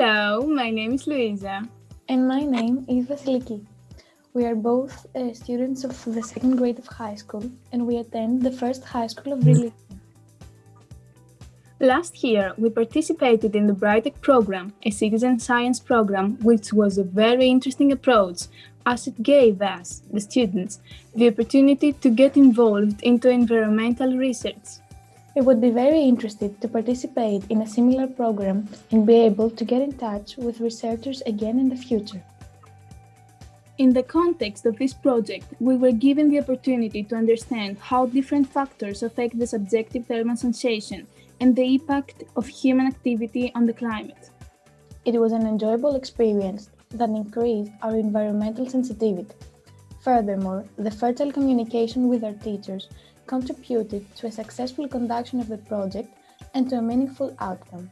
Hello, my name is Luisa. And my name is Vasiliki. We are both uh, students of the second grade of high school and we attend the first high school of religion. Last year, we participated in the BrightTech program, a citizen science program, which was a very interesting approach as it gave us, the students, the opportunity to get involved into environmental research. We would be very interested to participate in a similar program and be able to get in touch with researchers again in the future. In the context of this project, we were given the opportunity to understand how different factors affect the subjective thermal sensation and the impact of human activity on the climate. It was an enjoyable experience that increased our environmental sensitivity. Furthermore, the fertile communication with our teachers contributed to a successful conduction of the project and to a meaningful outcome.